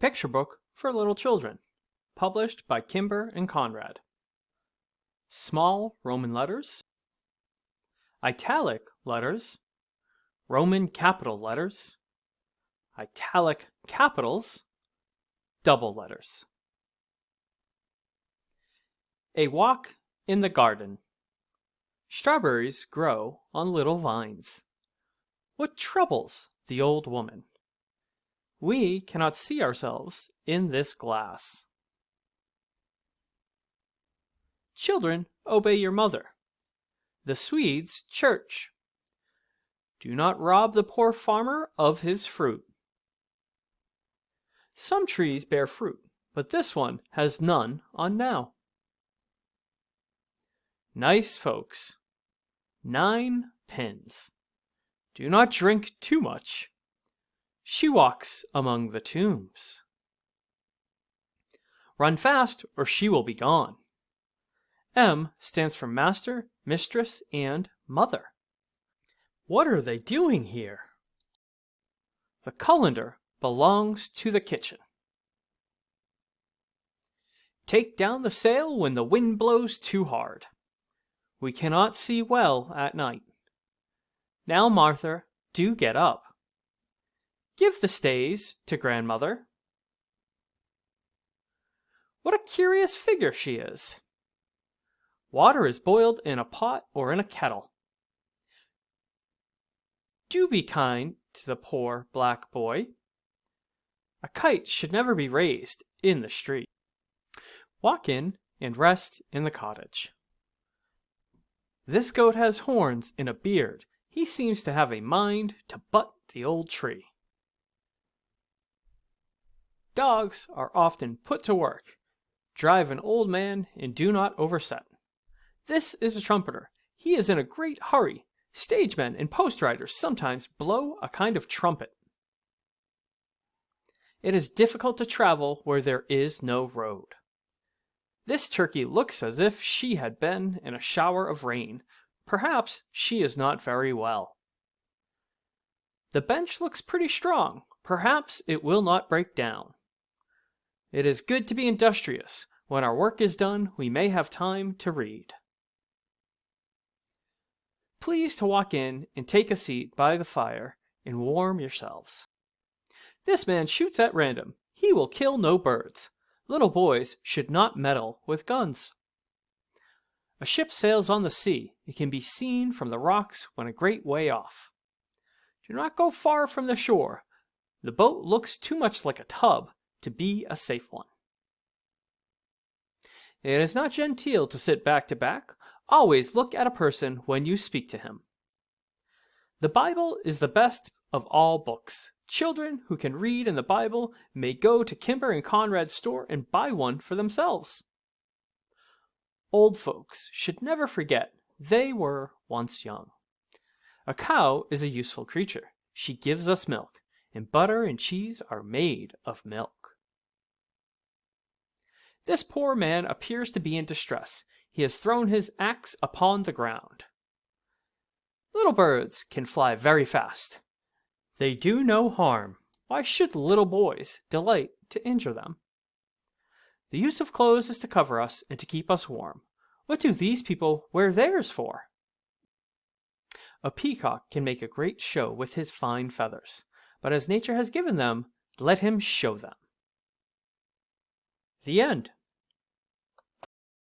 picture book for little children, published by Kimber and Conrad. Small Roman letters, italic letters, Roman capital letters, italic capitals, double letters. A walk in the garden. Strawberries grow on little vines. What troubles the old woman? We cannot see ourselves in this glass. Children, obey your mother. The Swedes' church. Do not rob the poor farmer of his fruit. Some trees bear fruit, but this one has none on now. Nice folks. Nine pins. Do not drink too much. She walks among the tombs. Run fast, or she will be gone. M stands for master, mistress, and mother. What are they doing here? The colander belongs to the kitchen. Take down the sail when the wind blows too hard. We cannot see well at night. Now, Martha, do get up. Give the stays to grandmother. What a curious figure she is. Water is boiled in a pot or in a kettle. Do be kind to the poor black boy. A kite should never be raised in the street. Walk in and rest in the cottage. This goat has horns and a beard. He seems to have a mind to butt the old tree. Dogs are often put to work. Drive an old man and do not overset. This is a trumpeter. He is in a great hurry. Stagemen and post riders sometimes blow a kind of trumpet. It is difficult to travel where there is no road. This turkey looks as if she had been in a shower of rain. Perhaps she is not very well. The bench looks pretty strong. Perhaps it will not break down. It is good to be industrious. When our work is done, we may have time to read. Please to walk in and take a seat by the fire and warm yourselves. This man shoots at random. He will kill no birds. Little boys should not meddle with guns. A ship sails on the sea. It can be seen from the rocks when a great way off. Do not go far from the shore. The boat looks too much like a tub to be a safe one. It is not genteel to sit back to back. Always look at a person when you speak to him. The Bible is the best of all books. Children who can read in the Bible may go to Kimber and Conrad's store and buy one for themselves. Old folks should never forget they were once young. A cow is a useful creature. She gives us milk, and butter and cheese are made of milk. This poor man appears to be in distress. He has thrown his axe upon the ground. Little birds can fly very fast. They do no harm. Why should little boys delight to injure them? The use of clothes is to cover us and to keep us warm. What do these people wear theirs for? A peacock can make a great show with his fine feathers, but as nature has given them, let him show them. The end.